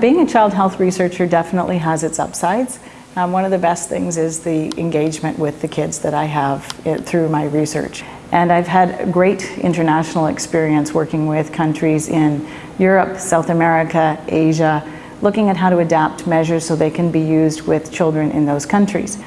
being a child health researcher definitely has its upsides. Um, one of the best things is the engagement with the kids that I have it, through my research. And I've had great international experience working with countries in Europe, South America, Asia, looking at how to adapt measures so they can be used with children in those countries.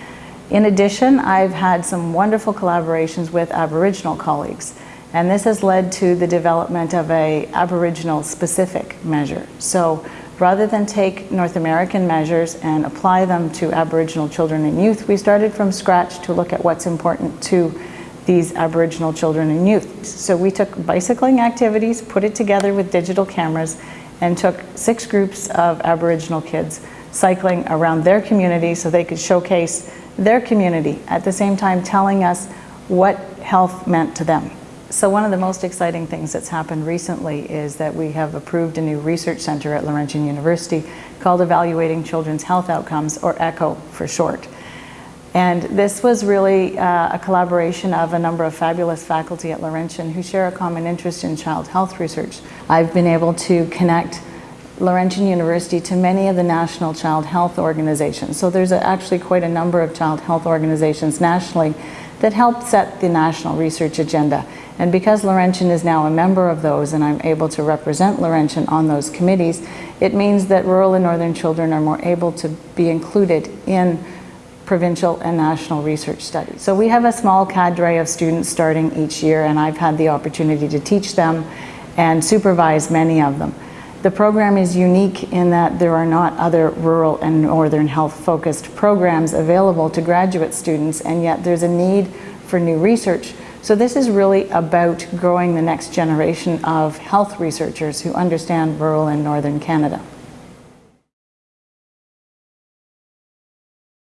In addition, I've had some wonderful collaborations with Aboriginal colleagues. And this has led to the development of a Aboriginal specific measure. So rather than take North American measures and apply them to Aboriginal children and youth, we started from scratch to look at what's important to these Aboriginal children and youth. So we took bicycling activities, put it together with digital cameras, and took six groups of Aboriginal kids cycling around their community so they could showcase their community at the same time telling us what health meant to them. So one of the most exciting things that's happened recently is that we have approved a new research center at Laurentian University called Evaluating Children's Health Outcomes, or ECHO for short. And this was really uh, a collaboration of a number of fabulous faculty at Laurentian who share a common interest in child health research. I've been able to connect Laurentian University to many of the national child health organizations. So there's a, actually quite a number of child health organizations nationally that help set the national research agenda. And because Laurentian is now a member of those and I'm able to represent Laurentian on those committees, it means that rural and northern children are more able to be included in provincial and national research studies. So we have a small cadre of students starting each year and I've had the opportunity to teach them and supervise many of them. The program is unique in that there are not other rural and northern health focused programs available to graduate students and yet there's a need for new research. So this is really about growing the next generation of health researchers who understand rural and northern Canada.